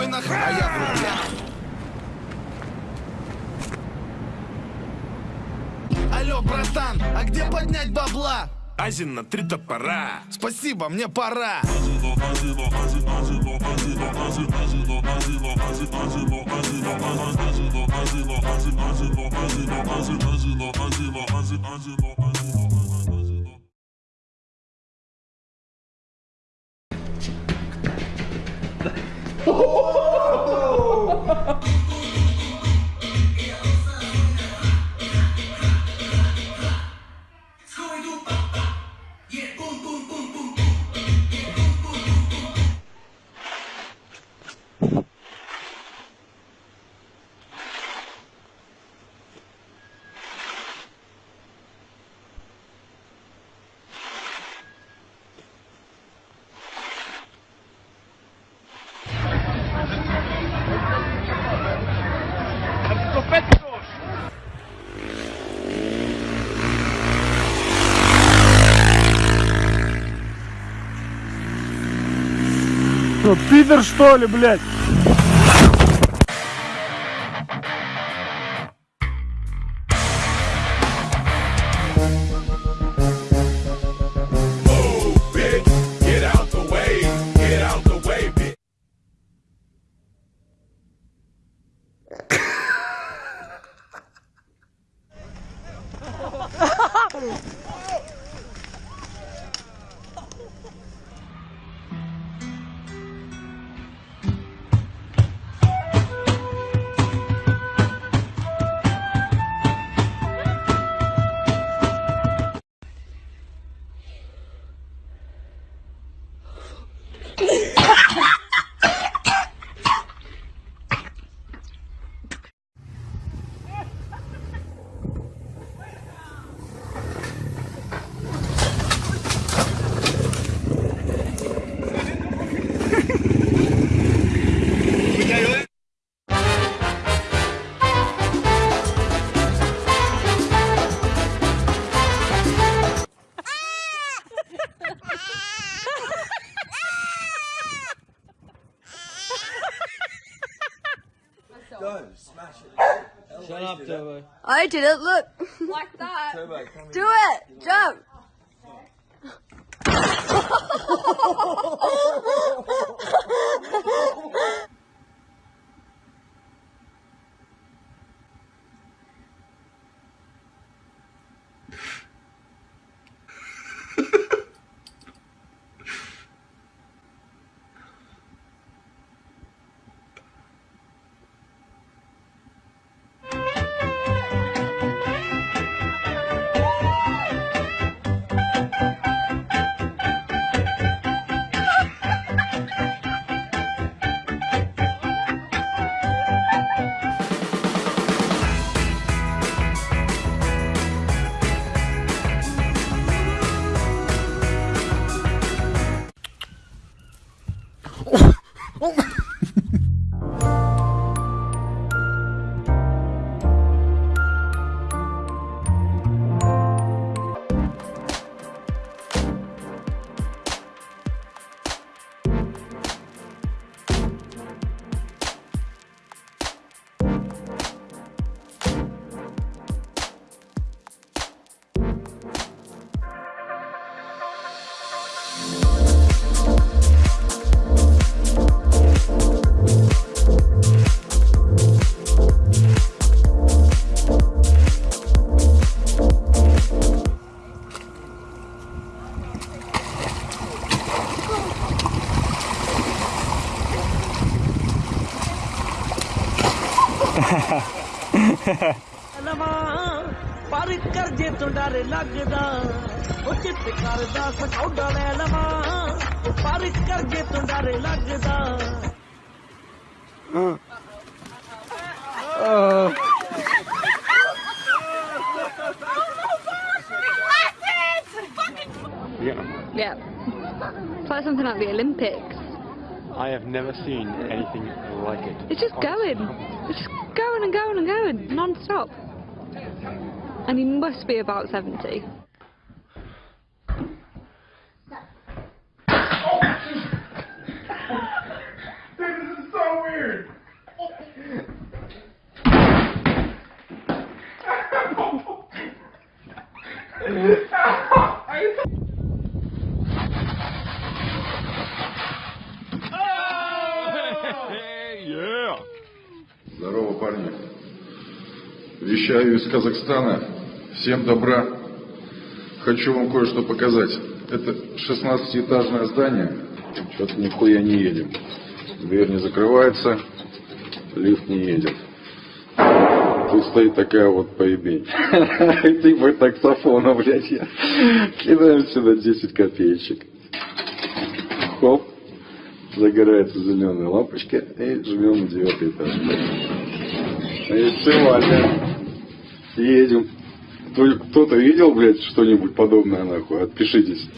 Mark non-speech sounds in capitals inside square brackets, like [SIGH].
биткоинах, а я в рублях. Алло, братан, а где поднять бабла? Азин на три топора. Спасибо, мне пора. Спасибо, もう! Что, пидор что ли, блядь? Big, Go, smash it. Shut up, Turbo. I did it, look. Like that. Turbo, Do it, Do jump. [LAUGHS] [LAUGHS] [LAUGHS] ਪਰ ਕਰ ਜੇ ਤੋਂ ਡਰ ਲੱਗਦਾ ਉਹ ਚਿੱਤ ਕਰਦਾ ਸਕੌਡਾ ਲੈ ਲਵਾਂ ਪਰ ਕਰ ਜੇ ਤੋਂ ਡਰ ਲੱਗਦਾ Yeah. Yeah. It's like something like the Olympics. I have never seen anything like it. It's just going. It's just going and going and going, non-stop. And he must be about 70. Здорово, парни. Вещаю из Казахстана. Всем добра. Хочу вам кое-что показать. Это 16-этажное здание. Что-то нихуя не едем. Дверь не закрывается, лифт не едет. Тут стоит такая вот поебень. [LAUGHS] Типа таксофона, блядь. Кидаем сюда 10 копеечек. Хоп. Загорается зеленая лампочка и жмем на девятый этаж. И все, Ваня. Едем. Кто- Кто-то видел, блядь, что-нибудь подобное, нахуй? Отпишитесь.